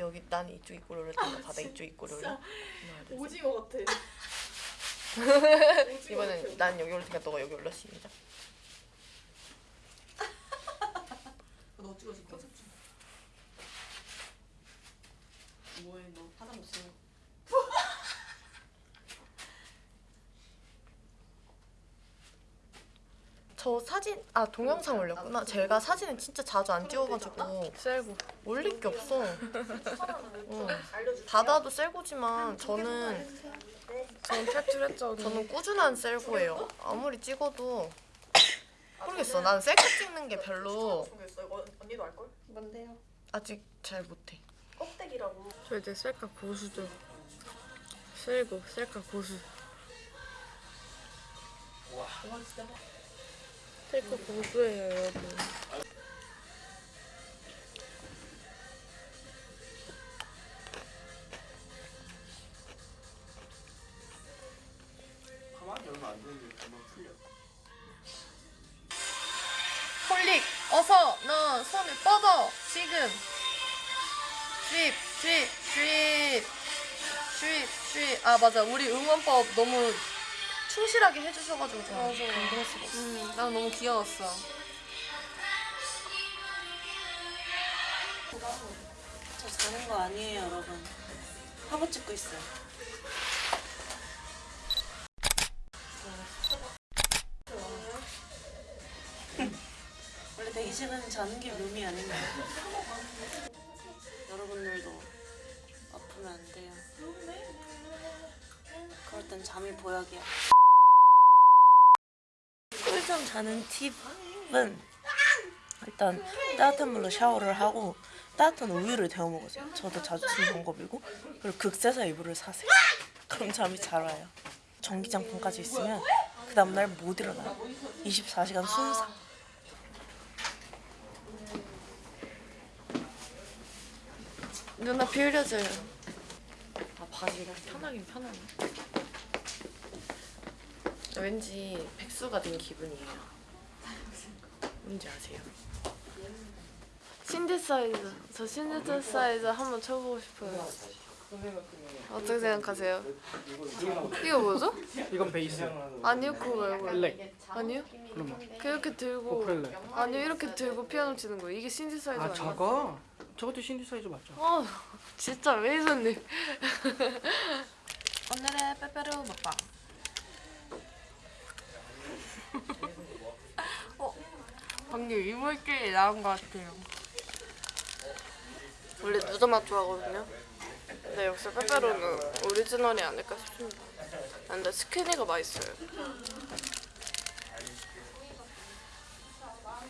여기 난 이쪽 입고 올릴 텐데 바다 이쪽 둘, 셋. 오징어 같아. 이번엔 난 여기 올 테니까 너가 여기 올려 시작. 너 찍어줄게. 뭐해 너 화장 못 쓰는 저 사진 아 동영상 올렸구나. 제가 사진을 진짜 자주 안 찍어가지고 셀고 올릴 게 없어. 응. 바다도 셀고지만 저는 전 탈출했죠 저는 꾸준한 셀고예요. 아무리 찍어도 모르겠어. 난 셀카 찍는 게 별로 언니도 알 걸? 뭔데요? 아직 잘 못해. 껍데기라고. 저 이제 셀카 고수죠 셀고 셀카 고수 와 셀카 고수예요 여러분. 가만히 얼마 안 되는데 금방 풀려. 홀릭 어서 너 손을 뻗어. 지금. 드립 드립 드립. 드립 드립. 아 맞아. 우리 응원법 너무 충실하게 해주셔가지고 제가 수가 없어 음, 난 너무 귀여웠어 저 자는 거 아니에요, 여러분. 화보 찍고 있어요. 원래 대기실은 자는 게 묘미 아닌가요? 여러분들도 아프면 안 돼요. 그럴 땐 잠이 보약이야. 꿀잠 자는 팁은 일단 따뜻한 물로 샤워를 하고 따뜻한 우유를 데워 먹으세요. 저도 자주 쓰는 방법이고 그리고 극세사 이불을 사세요. 그럼 잠이 잘 와요. 전기장판까지 있으면 그 다음날 못 일어나요. 24시간 순삭. 누나 비 흘려줘요 아 바지가 편하긴 편하네 왠지 백수가 된 기분이에요 뭔지 아세요? 신디사이즈 저 신디사이즈 한번 쳐보고 싶어요 어떻게 생각하세요? 이거 뭐죠? 이건 베이스 아니요 그거 말고 블랙 아니요? 그러면 이렇게 들고 오펠레 아니요 이렇게 들고 피아노 치는 거예요 이게 신디사이즈 아? 저거 저것도 신디사이즈 맞죠? 아 진짜 메이저님 오늘의 빼빼로 먹방. 방금 이물길이 나온 것 같아요. 원래 누더 맛 좋아하거든요. 근데 역시 빼빼로는 오리지널이 아닐까 싶습니다. 아, 근데 스키니가 맛있어요.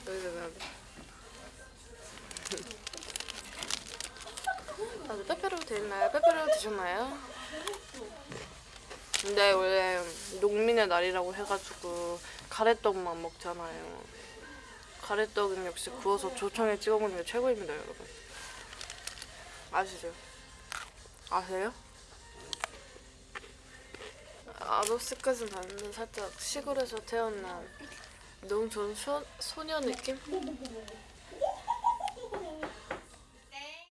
여기서 다들 빼빼로 드셨나요? 빼빼로 드셨나요? 근데 원래 농민의 날이라고 해가지고 가래떡만 먹잖아요 가래떡은 역시 구워서 조청에 찍어 먹는 게 최고입니다, 여러분. 아시죠? 아세요? 아도스까지는 아닌데 살짝 시골에서 태어난 너무 좋은 소, 소녀 느낌?